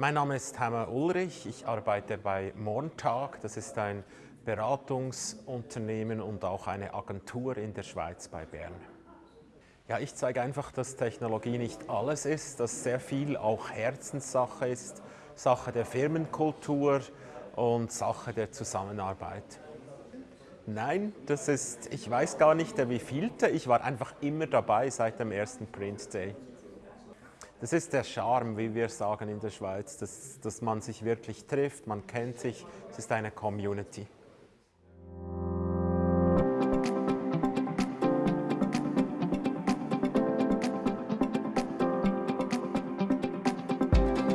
Mein Name ist Hammer Ulrich, ich arbeite bei Montag, das ist ein Beratungsunternehmen und auch eine Agentur in der Schweiz bei Bern. Ja, ich zeige einfach, dass Technologie nicht alles ist, dass sehr viel auch Herzenssache ist, Sache der Firmenkultur und Sache der Zusammenarbeit. Nein, das ist, ich weiß gar nicht der wievielte, ich war einfach immer dabei seit dem ersten Print Day. Das ist der Charme, wie wir sagen in der Schweiz, dass, dass man sich wirklich trifft, man kennt sich, es ist eine Community.